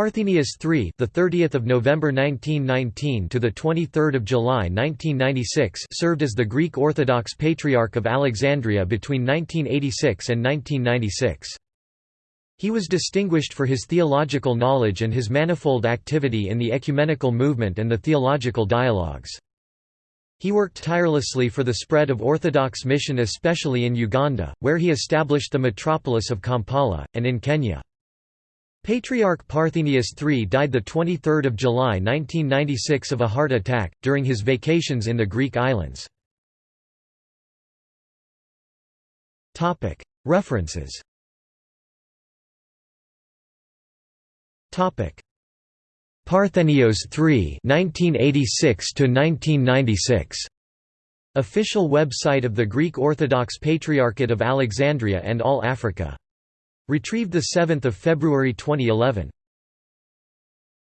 Parthenius III, the 30th of November 1919 to the 23rd of July 1996, served as the Greek Orthodox Patriarch of Alexandria between 1986 and 1996. He was distinguished for his theological knowledge and his manifold activity in the ecumenical movement and the theological dialogues. He worked tirelessly for the spread of Orthodox mission especially in Uganda, where he established the metropolis of Kampala, and in Kenya. Patriarch Parthenius III died 23 July 1996 of a heart attack, during his vacations in the Greek islands. References. Parthenios III 1986 1996 Official website of the Greek Orthodox Patriarchate of Alexandria and All Africa Retrieved 7 February 2011